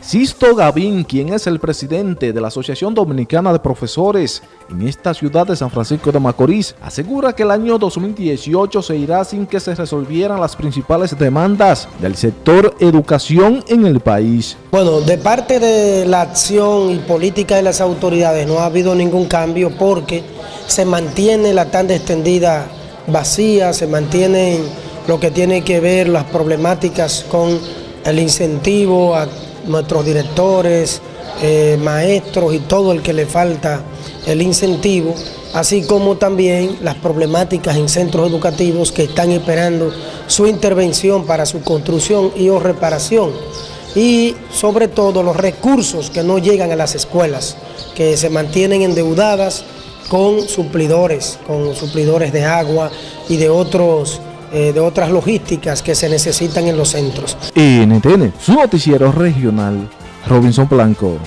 Sisto Gavín, quien es el presidente de la Asociación Dominicana de Profesores en esta ciudad de San Francisco de Macorís, asegura que el año 2018 se irá sin que se resolvieran las principales demandas del sector educación en el país. Bueno, de parte de la acción y política de las autoridades no ha habido ningún cambio porque se mantiene la tanda extendida vacía, se mantienen lo que tiene que ver las problemáticas con el incentivo a nuestros directores, eh, maestros y todo el que le falta el incentivo, así como también las problemáticas en centros educativos que están esperando su intervención para su construcción y o reparación. Y sobre todo los recursos que no llegan a las escuelas, que se mantienen endeudadas con suplidores, con suplidores de agua y de otros eh, de otras logísticas que se necesitan en los centros. NTN, su noticiero regional, Robinson Blanco.